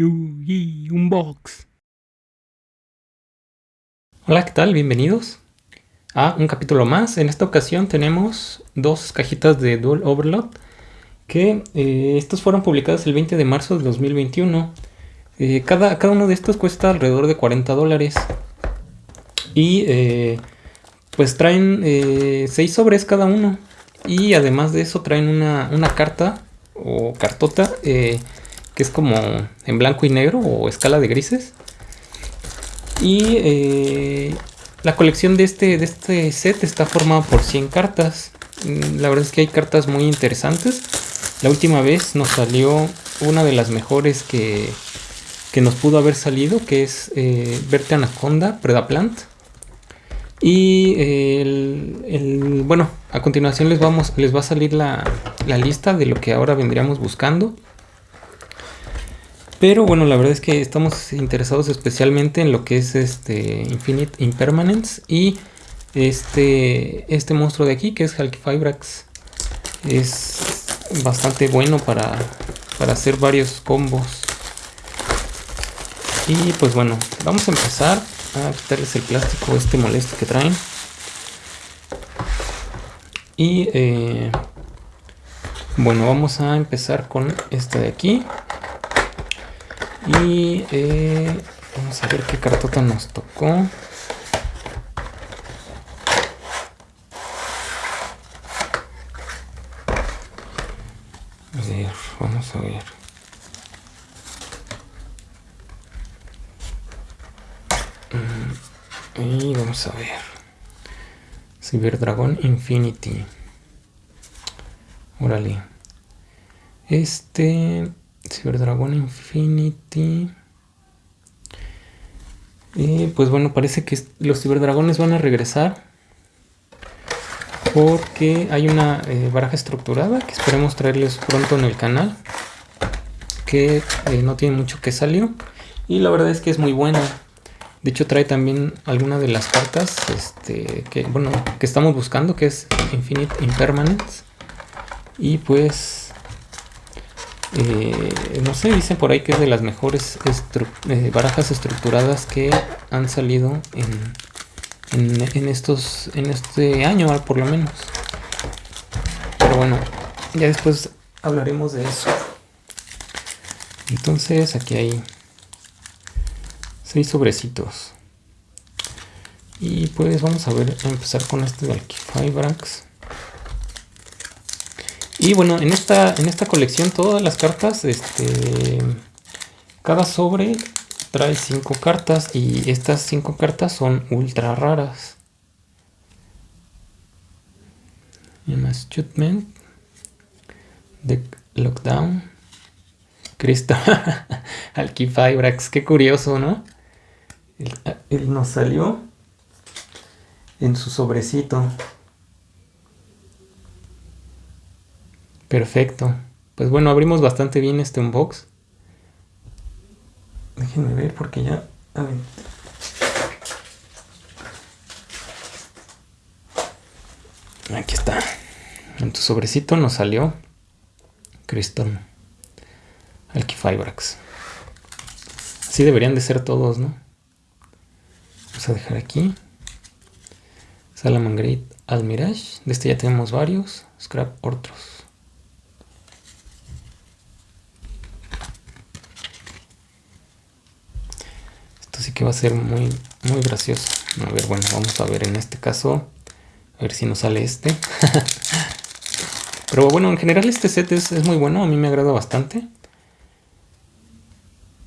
Yugi Unbox. Hola, ¿qué tal? Bienvenidos a un capítulo más. En esta ocasión tenemos dos cajitas de Dual Overload que eh, estos fueron publicados el 20 de marzo de 2021. Eh, cada, cada, uno de estos cuesta alrededor de 40 dólares. Y eh, pues traen 6 sobres cada uno. Y además de eso traen una, una carta o cartota es como en blanco y negro o escala de grises. Y eh, la colección de este, de este set está formada por 100 cartas. Mm, la verdad es que hay cartas muy interesantes. La última vez nos salió una de las mejores que, que nos pudo haber salido, que es eh, Verte Anaconda, Predaplant. Y el, bueno, a continuación les, vamos, les va a salir la, la lista de lo que ahora vendríamos buscando. Pero bueno, la verdad es que estamos interesados especialmente en lo que es este Infinite Impermanence y este, este monstruo de aquí que es Halkifibrax. Es bastante bueno para, para hacer varios combos. Y pues bueno, vamos a empezar a quitarles el plástico este molesto que traen. Y eh, bueno, vamos a empezar con esta de aquí. Y eh, vamos a ver qué cartota nos tocó. A ver, vamos a ver. Mm, y vamos a ver. Cyberdragon Infinity. Órale. Este Dragon Infinity. Y pues bueno, parece que los ciberdragones van a regresar. Porque hay una eh, baraja estructurada que esperemos traerles pronto en el canal. Que eh, no tiene mucho que salió. Y la verdad es que es muy buena. De hecho trae también alguna de las cartas este, que, bueno, que estamos buscando, que es Infinite Impermanence. Y pues eh, no sé, dicen por ahí que es de las mejores eh, barajas estructuradas que han salido en, en, estos en este año por lo menos. Pero bueno ya después hablaremos de eso. Entonces aquí hay seis sobrecitos. Y pues vamos a ver a empezar con este de Alquifibrax y bueno, en esta, en esta colección todas las cartas, este, cada sobre trae 5 cartas y estas 5 cartas son ultra raras. Judgment, The Lockdown, Cristo, Alquifibrax, qué curioso, ¿no? él nos salió en su sobrecito. Perfecto. Pues bueno, abrimos bastante bien este unbox. Déjenme ver porque ya... Aquí está. En tu sobrecito nos salió Crystal Alquifibrax. Así deberían de ser todos, ¿no? Vamos a dejar aquí. Salamangreat Almirage. De este ya tenemos varios. Scrap otros. así va a ser muy, muy gracioso. A ver, bueno, vamos a ver en este caso, a ver si nos sale este. Pero bueno, en general este set es, muy bueno, a mí me agrada bastante.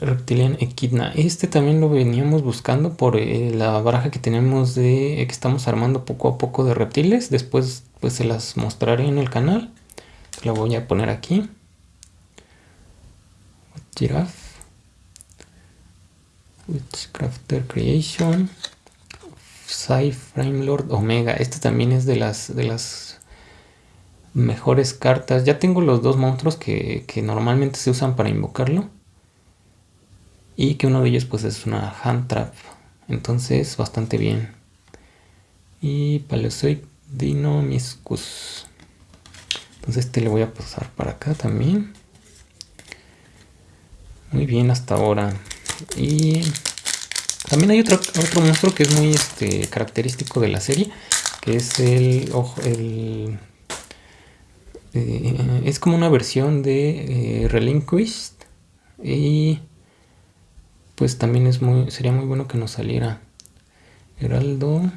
Reptilian Equidna. Este también lo veníamos buscando por eh, la baraja que tenemos de que estamos armando poco a poco de reptiles. Después pues se las mostraré en el canal. La voy a poner aquí. Giraffe. Witchcrafter Creation, Sci Frame Lord Omega. Este también es de las, de las mejores cartas. Ya tengo los dos monstruos que, normalmente se usan para invocarlo. Y que uno de ellos pues es una Hand Trap. Entonces bastante bien. Y Paleozoic Dinomischus. Entonces este le voy a pasar para acá también. Muy bien hasta ahora. Y también hay otro, otro monstruo que es muy este, característico de la serie, que es el, el eh, es como una versión de eh, Relinquished. Y pues también es muy sería muy bueno que nos saliera Heraldo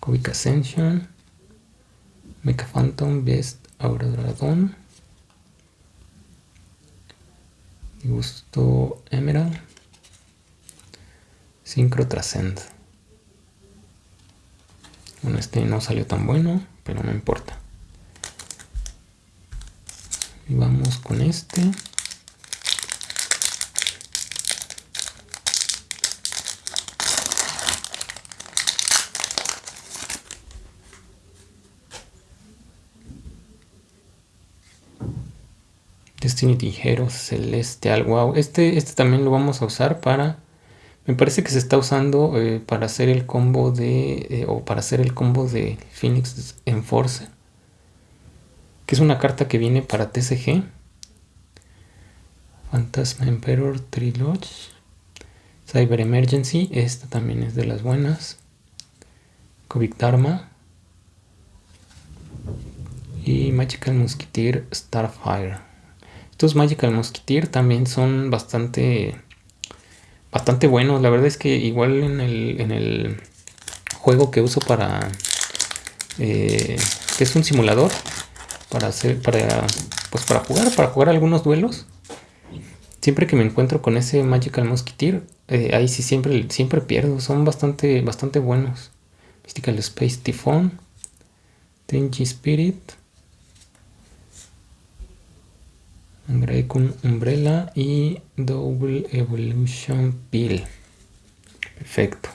Kovic Ascension Mecha Phantom Best Gusto Emerald. Synchro Transcend. Bueno este no salió tan bueno pero no importa. Y vamos con este Destiny Tijero Celestial. Wow, este, este también lo vamos a usar para... Me parece que se está usando eh, para hacer el combo de... Eh, o para hacer el combo de Phoenix Enforcer. Que es una carta que viene para TCG. Phantasma Emperor Trilogy. Cyber Emergency. Esta también es de las buenas. Kovic Dharma. Y Magical Musketeer Starfire. Estos Magical Musketeer también son bastante bastante buenos. La verdad es que igual en el, en el juego que uso para eh, que es un simulador para hacer para pues para jugar para jugar algunos duelos. Siempre que me encuentro con ese Magical Musketeer eh, ahí sí siempre siempre pierdo. Son bastante bastante buenos. Mystical Space Typhon Tenji Spirit con Umbrella y Double Evolution Pill. Perfecto.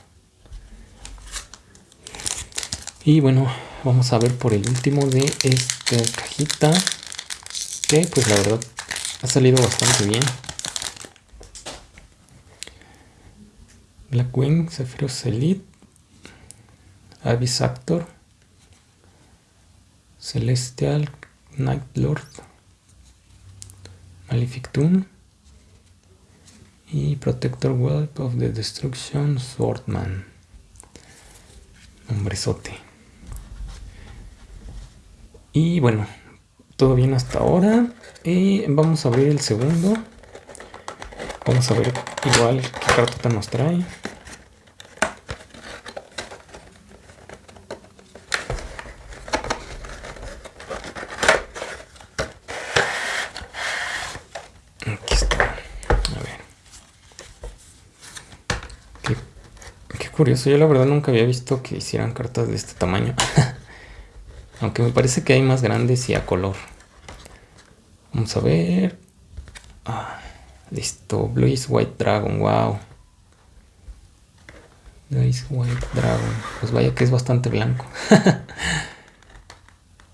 Y bueno, vamos a ver por el último de esta cajita. Que pues la verdad ha salido bastante bien. Blackwing, Sephiroth Elite, Abyss Actor, Celestial, Night Lord, Malefic y Protector World of the Destruction Swordman. Hombrezote. Y bueno, todo bien hasta ahora. Y vamos a abrir el segundo. Vamos a ver igual qué carta nos trae. Curioso, yo la verdad nunca había visto que hicieran cartas de este tamaño. Aunque me parece que hay más grandes y a color. Vamos a ver. Ah, listo, Blaze White Dragon, wow. Blaze White Dragon. Pues vaya que es bastante blanco.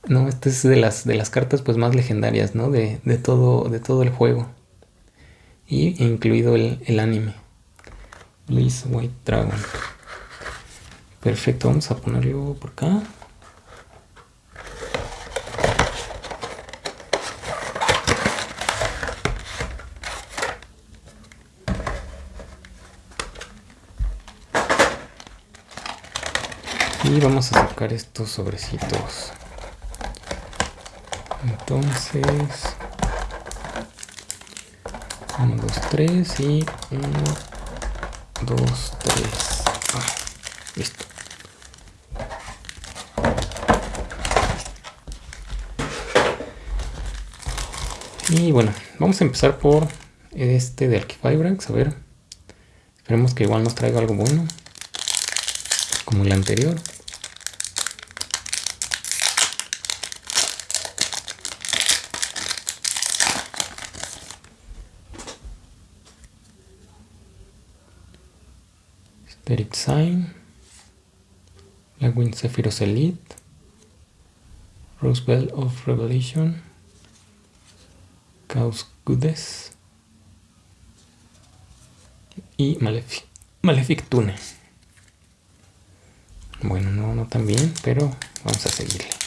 no, esta es de las, de las cartas pues más legendarias, ¿no? De, todo, de todo el juego. Y incluido el, el anime. Blaze White Dragon. Perfecto, vamos a ponerlo por acá. Y vamos a sacar estos sobrecitos. Entonces... 1, 2, 3 y 1, 2, 3. listo. Y bueno, vamos a empezar por este de Archifibrax, a ver. Esperemos que igual nos traiga algo bueno. Como el anterior. Spirit Sign. La Wind Sephiroth Elite. Rosebell of Revelation. Chaos Goodness y Malefic, Malefic Tune. Bueno, no, no tan bien, pero vamos a seguirle.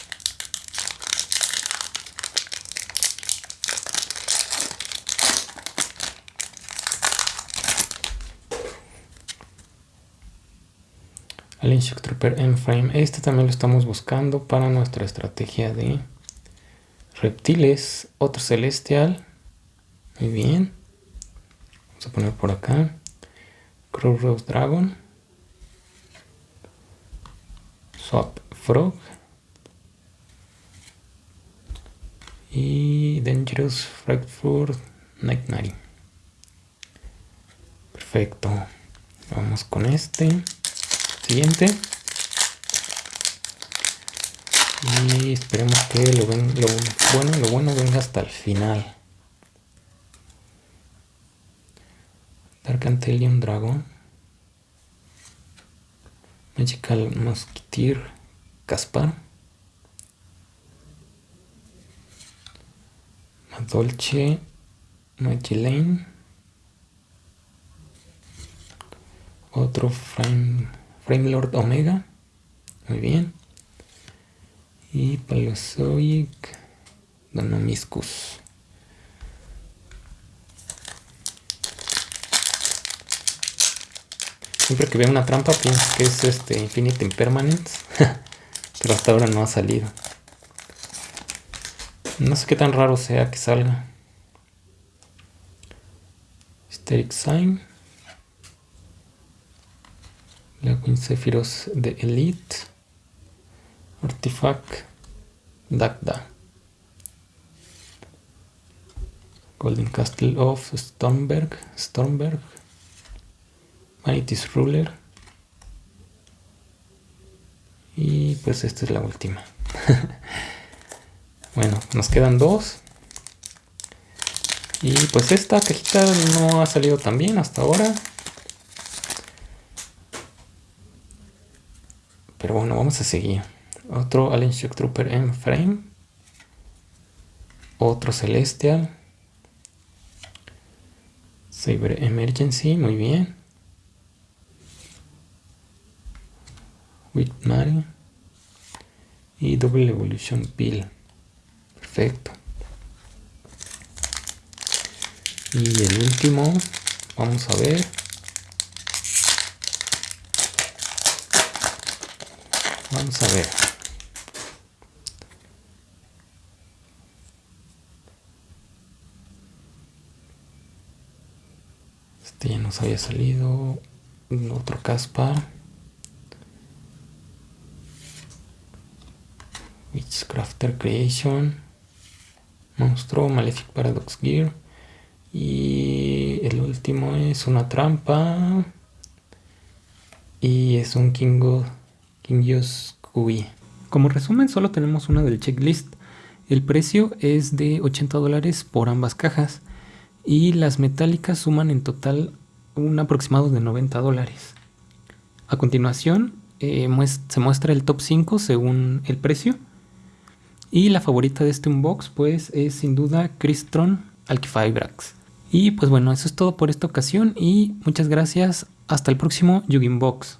Alien Shock Trooper M-Frame. Este también lo estamos buscando para nuestra estrategia de reptiles. Otro celestial. Muy bien. Vamos a poner por acá. Crow Rose Dragon. Swap Frog. Y Dangerous Frankfurt Nightmare. Perfecto. Vamos con este. Siguiente. Y esperemos que lo, lo bueno, lo bueno venga hasta el final. Dark Antelion Dragon. Magical Mosquiteer Caspar. Madolce Magellan. Otro Frame, Frame Lord Omega. Muy bien. Y Paleozoic Donomiscus. Siempre que veo una trampa pienso que es este Infinite Impermanence. Pero hasta ahora no ha salido. No sé qué tan raro sea que salga. Hysteric Sign. La Sephiroth de Elite. Artifact. Dagda. Golden Castle of Stormberg. Stormberg. Vanity's Ruler. Y pues esta es la última. bueno, nos quedan dos. Y pues esta cajita no ha salido tan bien hasta ahora. Pero bueno, vamos a seguir. Otro Alien Shock Trooper en frame. Otro Celestial. Saber Emergency, muy bien. Whitmare. Y Double Evolution Pill. Perfecto. Y el último, vamos a ver. Vamos a ver. Este ya nos había salido. Otro Caspar. Witchcrafter Creation. Monstruo Malefic Paradox Gear. Y el último es una trampa. Y es un Kingo como resumen solo tenemos una del checklist. El precio es de 80 dólares por ambas cajas y las metálicas suman en total un aproximado de 90 dólares. A continuación eh, se muestra el top 5 según el precio y la favorita de este unbox pues es sin duda Crystron Alkifibrax. Y pues bueno, eso es todo por esta ocasión y muchas gracias. Hasta el próximo Yugin Box.